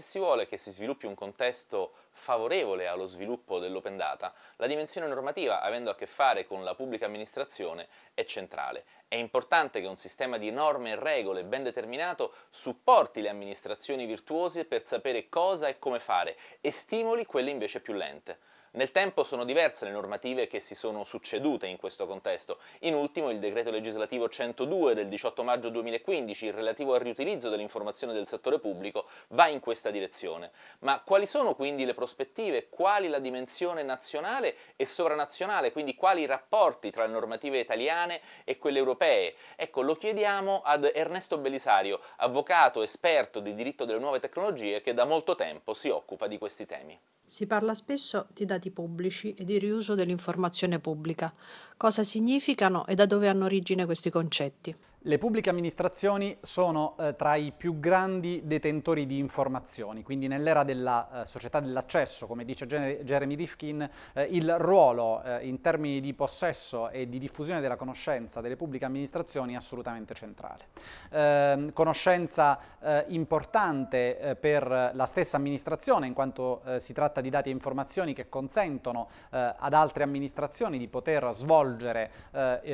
se si vuole che si sviluppi un contesto favorevole allo sviluppo dell'open data, la dimensione normativa, avendo a che fare con la pubblica amministrazione, è centrale. È importante che un sistema di norme e regole ben determinato supporti le amministrazioni virtuose per sapere cosa e come fare e stimoli quelle invece più lente. Nel tempo sono diverse le normative che si sono succedute in questo contesto, in ultimo il decreto legislativo 102 del 18 maggio 2015 relativo al riutilizzo dell'informazione del settore pubblico va in questa direzione. Ma quali sono quindi le prospettive, quali la dimensione nazionale e sovranazionale, quindi quali i rapporti tra le normative italiane e quelle europee? Ecco, lo chiediamo ad Ernesto Belisario, avvocato esperto di diritto delle nuove tecnologie che da molto tempo si occupa di questi temi. Si parla spesso di dati pubblici e di riuso dell'informazione pubblica. Cosa significano e da dove hanno origine questi concetti? Le pubbliche amministrazioni sono eh, tra i più grandi detentori di informazioni, quindi nell'era della eh, società dell'accesso, come dice Jeremy Rifkin, eh, il ruolo eh, in termini di possesso e di diffusione della conoscenza delle pubbliche amministrazioni è assolutamente centrale. Ehm, conoscenza eh, importante eh, per la stessa amministrazione, in quanto si tratta di dati e informazioni che consentono ad altre amministrazioni di poter svolgere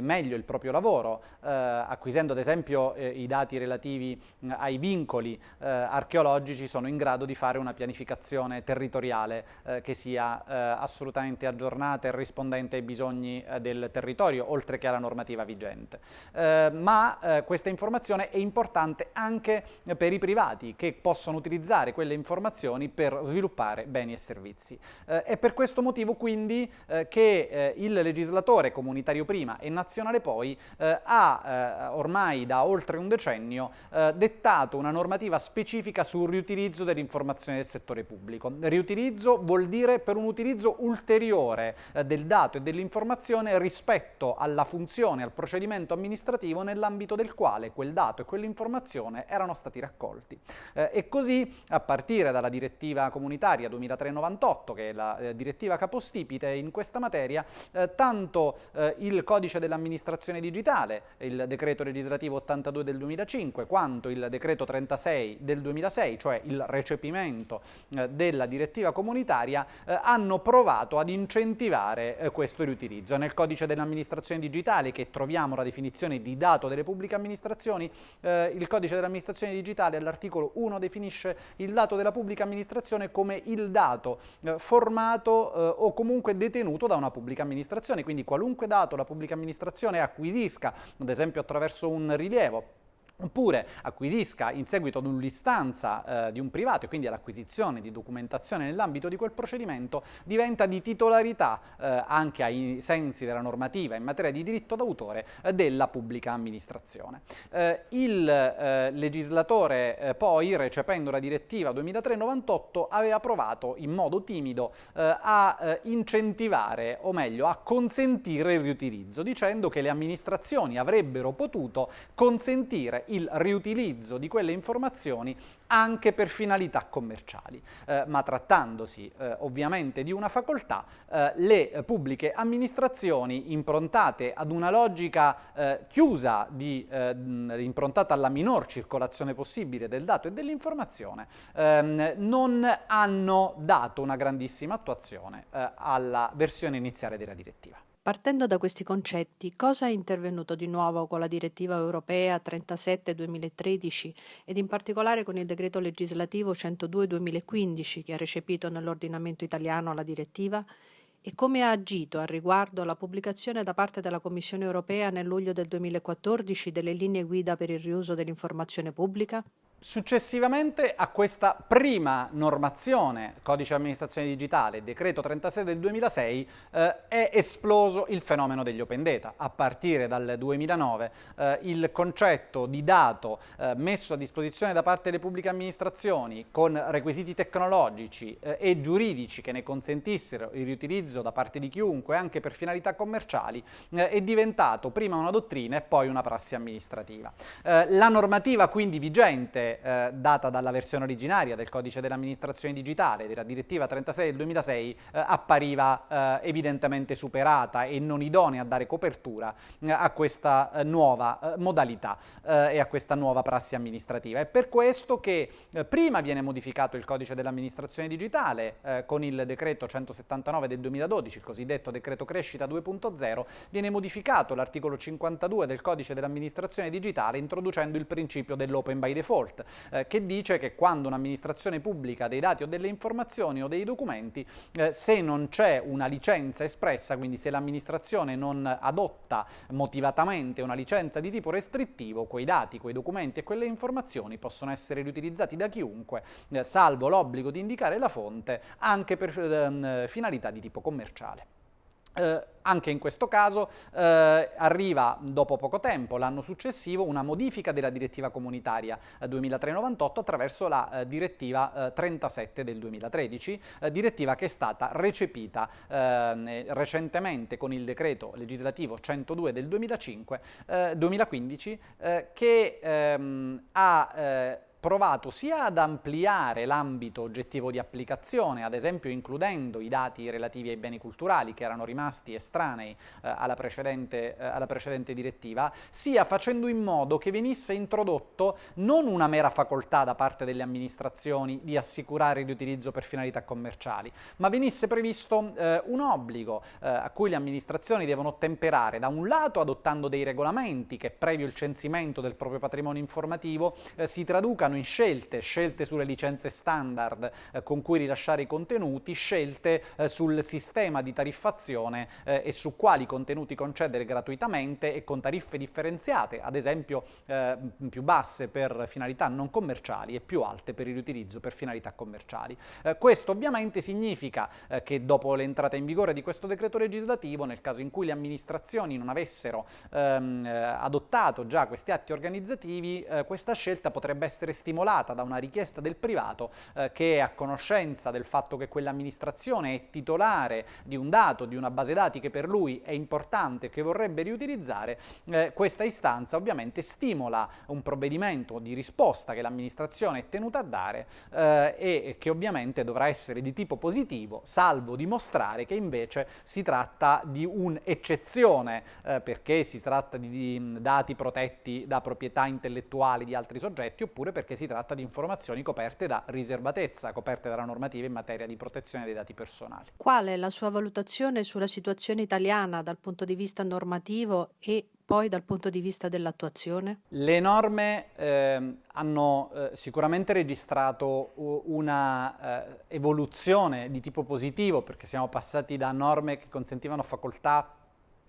meglio il proprio lavoro, acquisire acquisendo ad esempio eh, i dati relativi mh, ai vincoli eh, archeologici, sono in grado di fare una pianificazione territoriale eh, che sia eh, assolutamente aggiornata e rispondente ai bisogni eh, del territorio, oltre che alla normativa vigente. Eh, ma questa informazione è importante anche per i privati che possono utilizzare quelle informazioni per sviluppare beni e servizi. è per questo motivo quindi che il legislatore comunitario prima e nazionale poi ha ormai da oltre un decennio eh, dettato una normativa specifica sul riutilizzo dell'informazione del settore pubblico. Riutilizzo vuol dire per un utilizzo ulteriore eh, del dato e dell'informazione rispetto alla funzione, al procedimento amministrativo nell'ambito del quale quel dato e quell'informazione erano stati raccolti. Eh, e così a partire dalla direttiva comunitaria 2398, che è la eh, direttiva capostipite in questa materia, eh, tanto eh, il codice dell'amministrazione digitale, il decreto legislativo 82 del 2005 quanto il decreto 36 del 2006, cioè il recepimento eh, della direttiva comunitaria, eh, hanno provato ad incentivare eh, questo riutilizzo. Nel codice dell'amministrazione digitale che troviamo la definizione di dato delle pubbliche amministrazioni, eh, il codice dell'amministrazione digitale all'articolo 1 definisce il dato della pubblica amministrazione come il dato eh, formato eh, o comunque detenuto da una pubblica amministrazione, quindi qualunque dato la pubblica amministrazione acquisisca, ad esempio attraverso verso un rilievo oppure acquisisca in seguito ad un'istanza eh, di un privato e quindi all'acquisizione di documentazione nell'ambito di quel procedimento diventa di titolarità eh, anche ai sensi della normativa in materia di diritto d'autore eh, della pubblica amministrazione. Eh, il eh, legislatore eh, poi recependo la direttiva 2003-98 aveva provato in modo timido a incentivare o meglio a consentire il riutilizzo dicendo che le amministrazioni avrebbero potuto consentire il riutilizzo di quelle informazioni anche per finalità commerciali. Eh, ma trattandosi eh, ovviamente di una facoltà, eh, le pubbliche amministrazioni improntate ad una logica eh, chiusa, di, eh, improntata alla minor circolazione possibile del dato e dell'informazione, ehm, non hanno dato una grandissima attuazione eh, alla versione iniziale della direttiva. Partendo da questi concetti, cosa è intervenuto di nuovo con la direttiva europea 37-2013 ed in particolare con il decreto legislativo 102-2015 che ha recepito nell'ordinamento italiano la direttiva? E come ha agito al riguardo la pubblicazione da parte della Commissione europea nel luglio del 2014 delle linee guida per il riuso dell'informazione pubblica? Successivamente a questa prima normazione, codice amministrazione digitale, decreto 36 del 2006, eh, è esploso il fenomeno degli open data. A partire dal 2009 eh, il concetto di dato eh, messo a disposizione da parte delle pubbliche amministrazioni con requisiti tecnologici eh, e giuridici che ne consentissero il riutilizzo da parte di chiunque anche per finalità commerciali eh, è diventato prima una dottrina e poi una prassi amministrativa. Eh, la normativa quindi vigente eh, data dalla versione originaria del codice dell'amministrazione digitale, della direttiva 36 del 2006, eh, appariva eh, evidentemente superata e non idonea a dare copertura eh, a questa eh, nuova eh, modalità e a questa nuova prassi amministrativa. È per questo che prima viene modificato il codice dell'amministrazione digitale con il decreto 179 del 2012, il cosiddetto decreto crescita 2.0, viene modificato l'articolo 52 del codice dell'amministrazione digitale introducendo il principio dell'open by default, eh, che dice che quando un'amministrazione pubblica dei dati o delle informazioni o dei documenti, eh, se non c'è una licenza espressa, quindi se l'amministrazione non adotta motivatamente una licenza di tipo restrittivo, quei dati, quei documenti e quelle informazioni possono essere riutilizzati da chiunque, eh, salvo l'obbligo di indicare la fonte, anche per ehm, finalità di tipo commerciale. Eh, anche in questo caso eh, arriva dopo poco tempo, l'anno successivo, una modifica della direttiva comunitaria eh, 2398 attraverso la eh, direttiva 37 eh, del 2013, eh, direttiva che è stata recepita recentemente con il decreto legislativo 102 del 2005, 2015 che ehm, ha provato sia ad ampliare l'ambito oggettivo di applicazione, ad esempio includendo i dati relativi ai beni culturali che erano rimasti estranei eh, alla, precedente, eh, alla, precedente, direttiva, sia facendo in modo che venisse introdotto non una mera facoltà da parte delle amministrazioni di assicurare il riutilizzo per finalità commerciali, ma venisse previsto eh, un obbligo eh, a cui le amministrazioni devono ottemperare, da un lato adottando dei regolamenti che previo il censimento del proprio patrimonio informativo eh, si traducano in scelte, scelte sulle licenze standard eh, con cui rilasciare i contenuti, scelte eh, sul sistema di tariffazione eh, e su quali contenuti concedere gratuitamente e con tariffe differenziate, ad esempio eh, più basse per finalità non commerciali e più alte per il riutilizzo per finalità commerciali. Eh, questo ovviamente significa eh, che dopo l'entrata in vigore di questo decreto legislativo, nel caso in cui le amministrazioni non avessero ehm, adottato già questi atti organizzativi, questa scelta potrebbe essere stimolata da una richiesta del privato eh, che è a conoscenza del fatto che quell'amministrazione è titolare di un dato, di una base dati che per lui è importante, che vorrebbe riutilizzare, eh, questa istanza ovviamente stimola un provvedimento di risposta che l'amministrazione è tenuta a dare eh, e che ovviamente dovrà essere di tipo positivo, salvo dimostrare che invece si tratta di un'eccezione, eh, perché si tratta di, di dati protetti da proprietà intellettuali di altri soggetti, oppure perché perché si tratta di informazioni coperte da riservatezza, coperte dalla normativa in materia di protezione dei dati personali. Qual è la sua valutazione sulla situazione italiana dal punto di vista normativo e poi dal punto di vista dell'attuazione? Le norme eh, hanno eh, sicuramente registrato una eh, evoluzione di tipo positivo perché siamo passati da norme che consentivano facoltà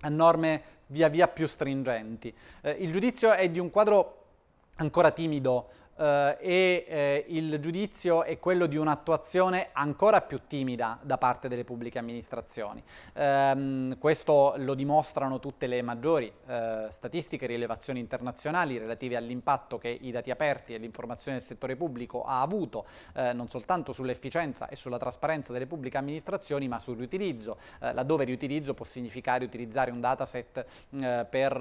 a norme via via più stringenti. Eh, il giudizio è di un quadro ancora timido eh, e eh, il giudizio è quello di un'attuazione ancora più timida da parte delle pubbliche amministrazioni. Ehm, questo lo dimostrano tutte le maggiori eh, statistiche e rilevazioni internazionali relative all'impatto che i dati aperti e l'informazione del settore pubblico ha avuto eh, non soltanto sull'efficienza e sulla trasparenza delle pubbliche amministrazioni ma sul riutilizzo, laddove riutilizzo può significare utilizzare un dataset per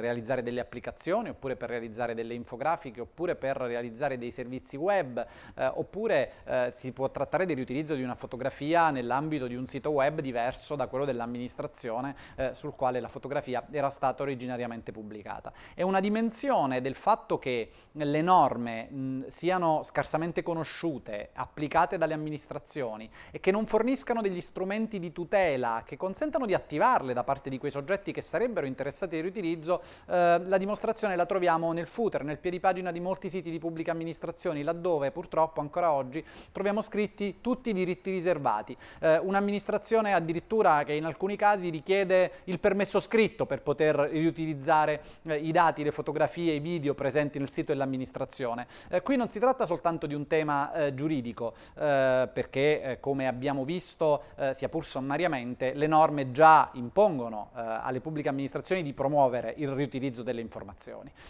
realizzare delle applicazioni comunicazione, oppure per realizzare delle infografiche, oppure per realizzare dei servizi web, eh, oppure eh, si può trattare di riutilizzo di una fotografia nell'ambito di un sito web diverso da quello dell'amministrazione eh, sul quale la fotografia era stata originariamente pubblicata. È una dimensione del fatto che le norme mh, siano scarsamente conosciute, applicate dalle amministrazioni e che non forniscano degli strumenti di tutela che consentano di attivarle da parte di quei soggetti che sarebbero interessati al riutilizzo, eh, la dimostrazione dimostrazione la troviamo nel footer, nel piedipagina di molti siti di pubbliche amministrazioni, laddove purtroppo ancora oggi troviamo scritti tutti i diritti riservati. Eh, Un'amministrazione addirittura che in alcuni casi richiede il permesso scritto per poter riutilizzare eh, i dati, le fotografie, i video presenti nel sito dell'amministrazione. Eh, qui non si tratta soltanto di un tema eh, giuridico, eh, perché eh, come abbiamo visto, sia pur sommariamente, le norme già impongono alle pubbliche amministrazioni di promuovere il riutilizzo delle informazioni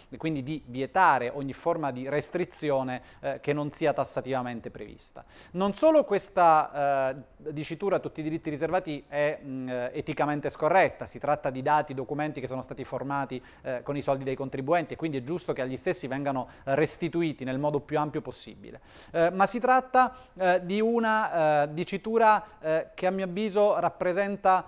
e quindi di vietare ogni forma di restrizione eh, che non sia tassativamente prevista. Non solo questa eh, dicitura tutti i diritti riservati è mh, eticamente scorretta, si tratta di dati, documenti che sono stati formati eh, con i soldi dei contribuenti e quindi è giusto che agli stessi vengano restituiti nel modo più ampio possibile, eh, ma si tratta eh, di una eh, dicitura che a mio avviso rappresenta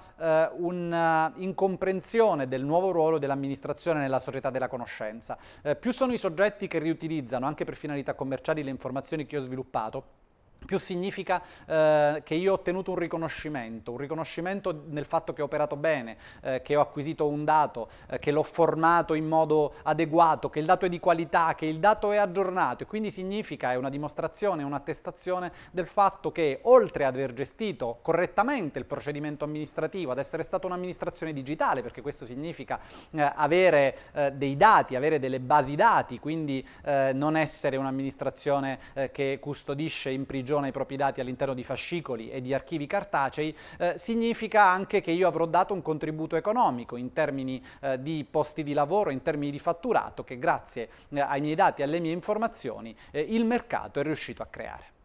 un'incomprensione del nuovo ruolo dell'amministrazione nella società della conoscenza. più sono i soggetti che riutilizzano anche per finalità commerciali le informazioni che ho sviluppato, più significa eh, che io ho ottenuto un riconoscimento, un riconoscimento nel fatto che ho operato bene, eh, che ho acquisito un dato, eh, che l'ho formato in modo adeguato, che il dato è di qualità, che il dato è aggiornato. E quindi significa, è una dimostrazione, un'attestazione del fatto che oltre ad aver gestito correttamente il procedimento amministrativo, ad essere stata un'amministrazione digitale, perché questo significa eh, avere eh, dei dati, avere delle basi dati, quindi eh, non essere un'amministrazione che custodisce in prigione prigiona i propri dati all'interno di fascicoli e di archivi cartacei, eh, significa anche che io avrò dato un contributo economico in termini eh, di posti di lavoro, in termini di fatturato che grazie eh, ai miei dati e alle mie informazioni eh, il mercato è riuscito a creare.